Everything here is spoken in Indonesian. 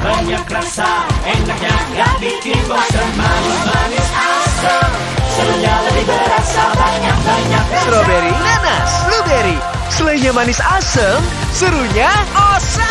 banyak rasa Enaknya gak bikin bosan Manis-manis asam Serunya lebih berasa banyak-banyak Strawberry, nanas, blueberry. Selainya manis asam serunya awesome.